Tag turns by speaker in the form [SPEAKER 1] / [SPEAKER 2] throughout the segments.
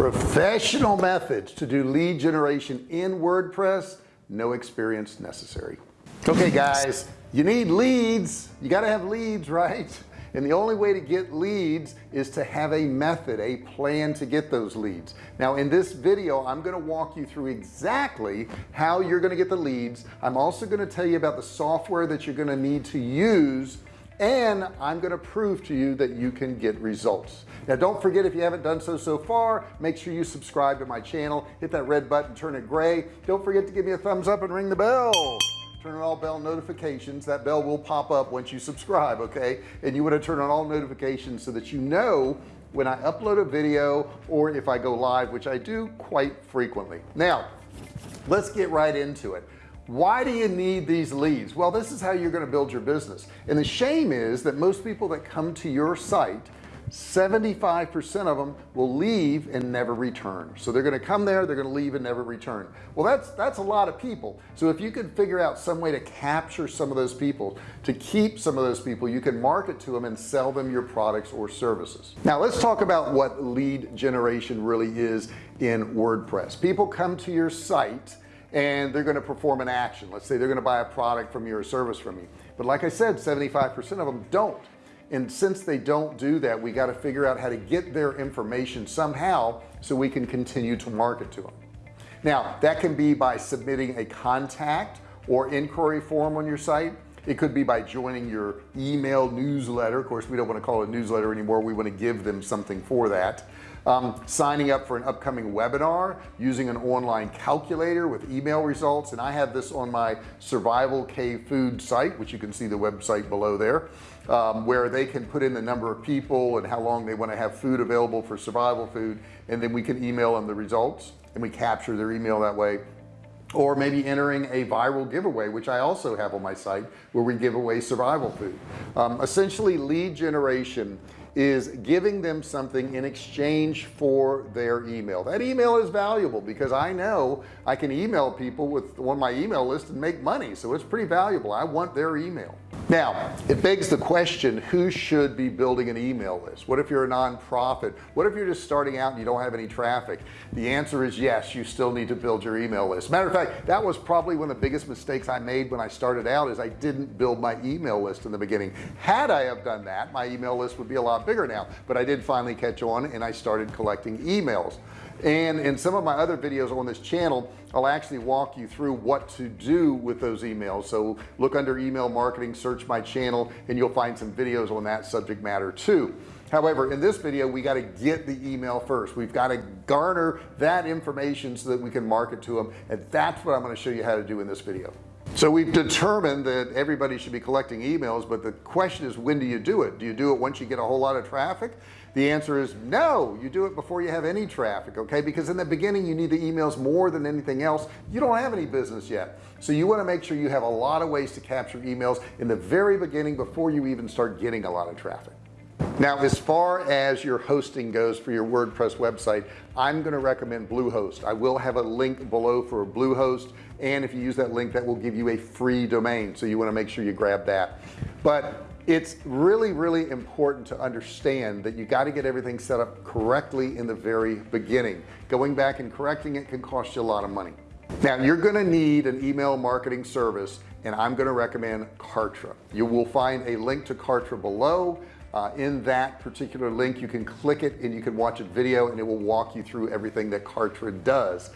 [SPEAKER 1] professional methods to do lead generation in WordPress no experience necessary. Okay guys you need leads. You got to have leads right? And the only way to get leads is to have a method a plan to get those leads. Now in this video I'm going to walk you through exactly how you're going to get the leads. I'm also going to tell you about the software that you're going to need to use and I'm going to prove to you that you can get results. Now don't forget if you haven't done so so far make sure you subscribe to my channel. Hit that red button turn it gray. Don't forget to give me a thumbs up and ring the bell. Turn on all bell notifications. That bell will pop up once you subscribe okay? And you want to turn on all notifications so that you know when I upload a video or if I go live which I do quite frequently. Now let's get right into it why do you need these leads? Well this is how you're going to build your business. And the shame is that most people that come to your site 75% of them will leave and never return. So they're going to come there they're going to leave and never return. Well that's that's a lot of people. So if you could figure out some way to capture some of those people to keep some of those people you can market to them and sell them your products or services. Now let's talk about what lead generation really is in WordPress. People come to your site and they're going to perform an action. Let's say they're going to buy a product from you or service from you. But like I said 75% of them don't. And since they don't do that we got to figure out how to get their information somehow so we can continue to market to them now that can be by submitting a contact or inquiry form on your site. It could be by joining your email newsletter. Of course we don't want to call it a newsletter anymore. We want to give them something for that um, signing up for an upcoming webinar using an online calculator with email results. And I have this on my survival cave food site which you can see the website below there um, where they can put in the number of people and how long they want to have food available for survival food. And then we can email them the results and we capture their email that way. Or maybe entering a viral giveaway which I also have on my site where we give away survival food. Um, essentially lead generation is giving them something in exchange for their email. That email is valuable because I know I can email people with on my email list and make money so it's pretty valuable. I want their email now it begs the question who should be building an email list? What if you're a nonprofit? What if you're just starting out and you don't have any traffic? The answer is yes you still need to build your email list. Matter of fact that was probably one of the biggest mistakes I made when I started out is I didn't build my email list in the beginning. Had I have done that my email list would be a lot bigger now but I did finally catch on and I started collecting emails and in some of my other videos on this channel I'll actually walk you through what to do with those emails. So look under email marketing search my channel and you'll find some videos on that subject matter too. However in this video we got to get the email first. We've got to garner that information so that we can market to them and that's what I'm going to show you how to do in this video. So we've determined that everybody should be collecting emails but the question is when do you do it? Do you do it once you get a whole lot of traffic the answer is no. You do it before you have any traffic okay? Because in the beginning you need the emails more than anything else. You don't have any business yet. So you want to make sure you have a lot of ways to capture emails in the very beginning before you even start getting a lot of traffic. Now as far as your hosting goes for your WordPress website I'm going to recommend Bluehost. I will have a link below for Bluehost and if you use that link that will give you a free domain so you want to make sure you grab that. But it's really really important to understand that you got to get everything set up correctly in the very beginning. Going back and correcting it can cost you a lot of money. Now you're going to need an email marketing service and I'm going to recommend Kartra. You will find a link to Kartra below. Uh, in that particular link you can click it and you can watch a video and it will walk you through everything that Kartra does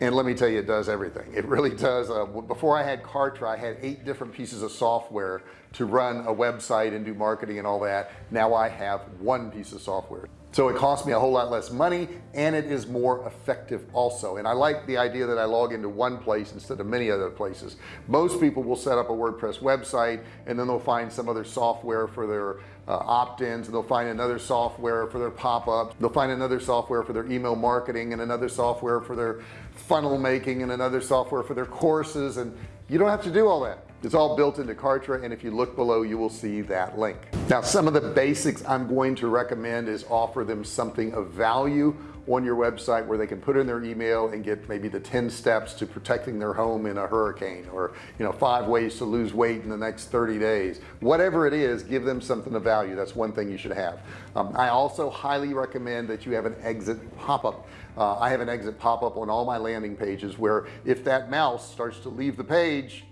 [SPEAKER 1] and let me tell you it does everything. It really does. Uh, before I had Kartra I had eight different pieces of software to run a website and do marketing and all that. Now I have one piece of software. So it costs me a whole lot less money and it is more effective also. And I like the idea that I log into one place instead of many other places. Most people will set up a WordPress website and then they'll find some other software for their uh, opt-ins and they'll find another software for their pop-ups. They'll find another software for their email marketing and another software for their funnel making and another software for their courses and you don't have to do all that it's all built into Kartra and if you look below you will see that link. Now some of the basics I'm going to recommend is offer them something of value on your website where they can put in their email and get maybe the 10 steps to protecting their home in a hurricane or you know five ways to lose weight in the next 30 days. Whatever it is give them something of value. That's one thing you should have. Um, I also highly recommend that you have an exit pop-up. Uh, I have an exit pop-up on all my landing pages where if that mouse starts to leave the page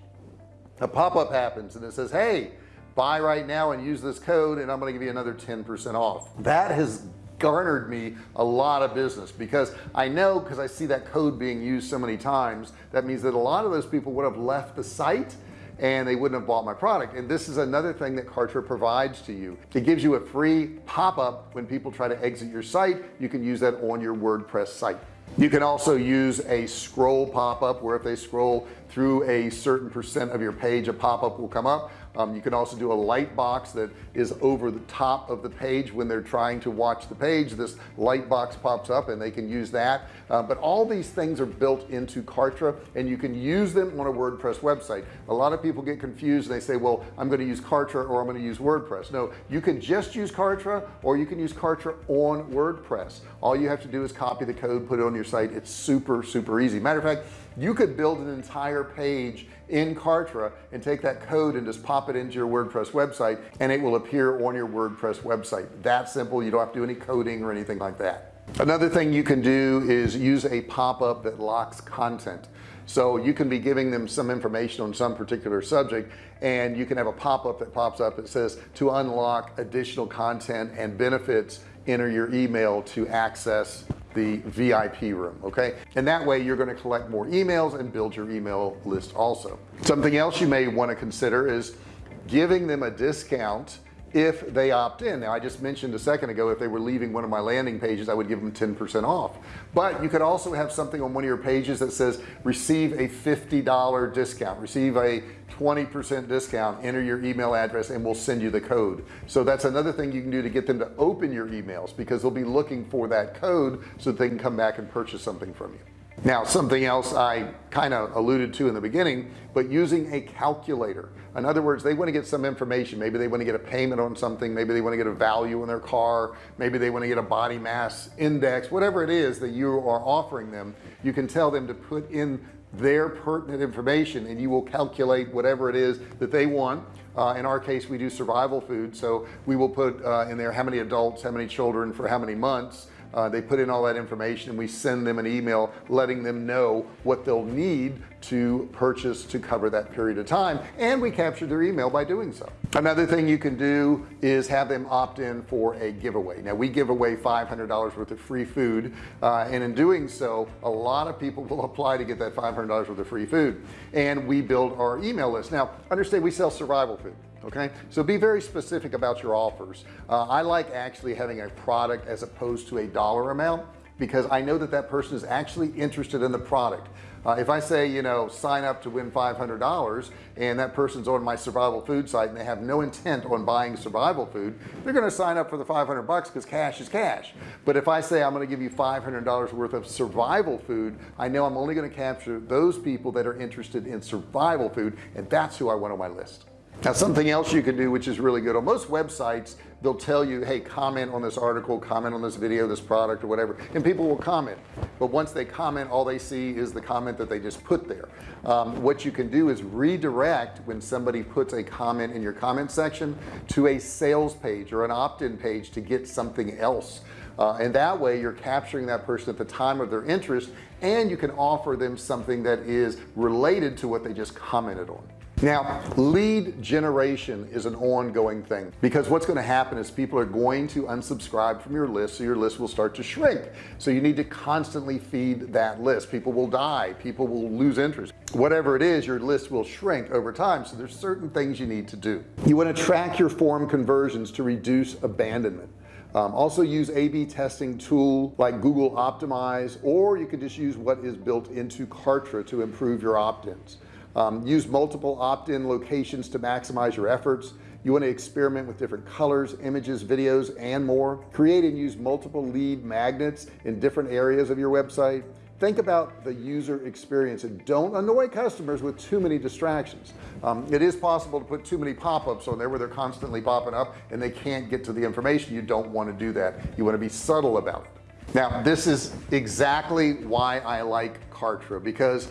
[SPEAKER 1] a pop-up happens and it says hey buy right now and use this code and I'm to give you another 10% off. That has garnered me a lot of business because I know because I see that code being used so many times that means that a lot of those people would have left the site and they wouldn't have bought my product. And this is another thing that Kartra provides to you. It gives you a free pop-up when people try to exit your site. You can use that on your WordPress site you can also use a scroll pop-up where if they scroll through a certain percent of your page a pop-up will come up um, you can also do a light box that is over the top of the page when they're trying to watch the page. This light box pops up and they can use that. Uh, but all these things are built into Kartra and you can use them on a WordPress website. A lot of people get confused. And they say well I'm going to use Kartra or I'm going to use WordPress. No you can just use Kartra or you can use Kartra on WordPress. All you have to do is copy the code put it on your site. It's super super easy. Matter of fact you could build an entire page in Kartra and take that code and just pop it into your WordPress website and it will appear on your WordPress website. That simple. You don't have to do any coding or anything like that. Another thing you can do is use a pop-up that locks content. So you can be giving them some information on some particular subject and you can have a pop-up that pops up that says to unlock additional content and benefits enter your email to access the VIP room okay? And that way you're going to collect more emails and build your email list also. Something else you may want to consider is giving them a discount if they opt in. Now I just mentioned a second ago if they were leaving one of my landing pages I would give them 10% off. But you could also have something on one of your pages that says receive a $50 discount receive a 20% discount enter your email address and we'll send you the code. So that's another thing you can do to get them to open your emails because they'll be looking for that code so that they can come back and purchase something from you. Now something else I kind of alluded to in the beginning but using a calculator. In other words they want to get some information. Maybe they want to get a payment on something. Maybe they want to get a value in their car. Maybe they want to get a body mass index. Whatever it is that you are offering them you can tell them to put in their pertinent information and you will calculate whatever it is that they want. Uh, in our case we do survival food so we will put uh, in there how many adults how many children for how many months uh, they put in all that information and we send them an email letting them know what they'll need to purchase to cover that period of time and we capture their email by doing so. Another thing you can do is have them opt in for a giveaway. Now we give away $500 worth of free food uh, and in doing so a lot of people will apply to get that $500 worth of free food and we build our email list. Now understand we sell survival food okay? So be very specific about your offers. Uh, I like actually having a product as opposed to a dollar amount because I know that that person is actually interested in the product. Uh, if I say you know sign up to win $500 and that person's on my survival food site and they have no intent on buying survival food they're going to sign up for the 500 bucks because cash is cash. But if I say I'm going to give you $500 worth of survival food I know I'm only going to capture those people that are interested in survival food and that's who I want on my list now something else you can do which is really good. On most websites they'll tell you hey comment on this article comment on this video this product or whatever and people will comment. But once they comment all they see is the comment that they just put there. Um, what you can do is redirect when somebody puts a comment in your comment section to a sales page or an opt-in page to get something else. Uh, and that way you're capturing that person at the time of their interest and you can offer them something that is related to what they just commented on now lead generation is an ongoing thing because what's going to happen is people are going to unsubscribe from your list so your list will start to shrink. So you need to constantly feed that list. People will die. People will lose interest. Whatever it is your list will shrink over time. So there's certain things you need to do. You want to track your form conversions to reduce abandonment. Um, also use a-b testing tool like Google optimize or you could just use what is built into Kartra to improve your opt-ins um, use multiple opt-in locations to maximize your efforts. You want to experiment with different colors images videos and more. Create and use multiple lead magnets in different areas of your website. Think about the user experience and don't annoy customers with too many distractions. Um, it is possible to put too many pop-ups on there where they're constantly popping up and they can't get to the information. You don't want to do that. You want to be subtle about it. Now this is exactly why I like Kartra because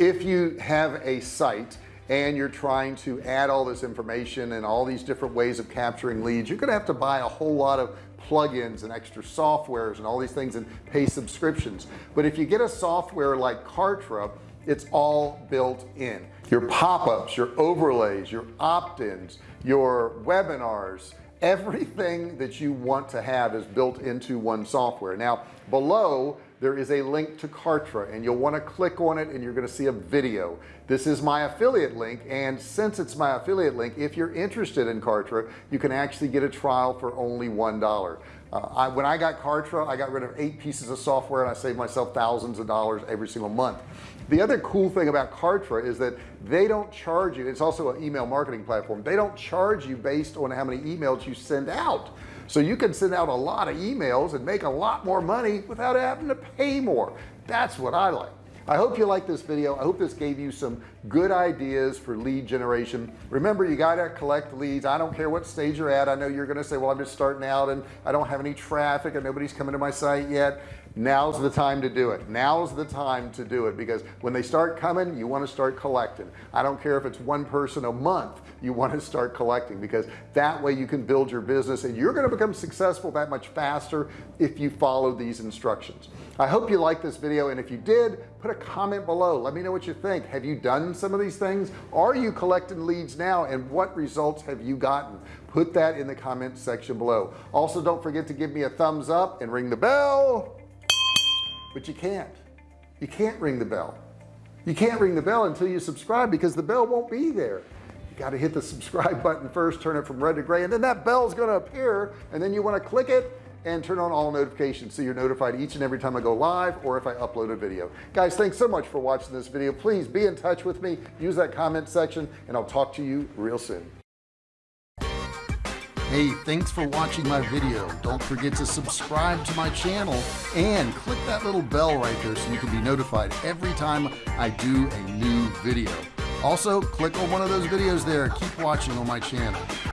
[SPEAKER 1] if you have a site and you're trying to add all this information and all these different ways of capturing leads you're gonna have to buy a whole lot of plugins and extra softwares and all these things and pay subscriptions. But if you get a software like Kartra it's all built in. Your pop-ups your overlays your opt-ins your webinars everything that you want to have is built into one software. Now below there is a link to Kartra and you'll want to click on it and you're going to see a video. This is my affiliate link and since it's my affiliate link if you're interested in Kartra you can actually get a trial for only one dollar uh, I, when I got Kartra I got rid of eight pieces of software and I saved myself thousands of dollars every single month. The other cool thing about Kartra is that they don't charge you it's also an email marketing platform they don't charge you based on how many emails you send out. So you can send out a lot of emails and make a lot more money without having to pay more. That's what I like I hope you like this video. I hope this gave you some good ideas for lead generation. Remember you got to collect leads. I don't care what stage you're at. I know you're gonna say well I'm just starting out and I don't have any traffic and nobody's coming to my site yet now's the time to do it. Now's the time to do it because when they start coming you want to start collecting. I don't care if it's one person a month you want to start collecting because that way you can build your business and you're going to become successful that much faster if you follow these instructions. I hope you like this video and if you did put a comment below. Let me know what you think. Have you done some of these things? Are you collecting leads now and what results have you gotten? Put that in the comment section below. Also don't forget to give me a thumbs up and ring the bell but you can't. You can't ring the bell. You can't ring the bell until you subscribe because the bell won't be there. You got to hit the subscribe button first turn it from red to gray and then that bell is going to appear and then you want to click it and turn on all notifications so you're notified each and every time I go live or if I upload a video. Guys thanks so much for watching this video. Please be in touch with me. Use that comment section and I'll talk to you real soon Hey, thanks for watching my video. Don't forget to subscribe to my channel and click that little bell right there so you can be notified every time I do a new video. Also, click on one of those videos there. Keep watching on my channel.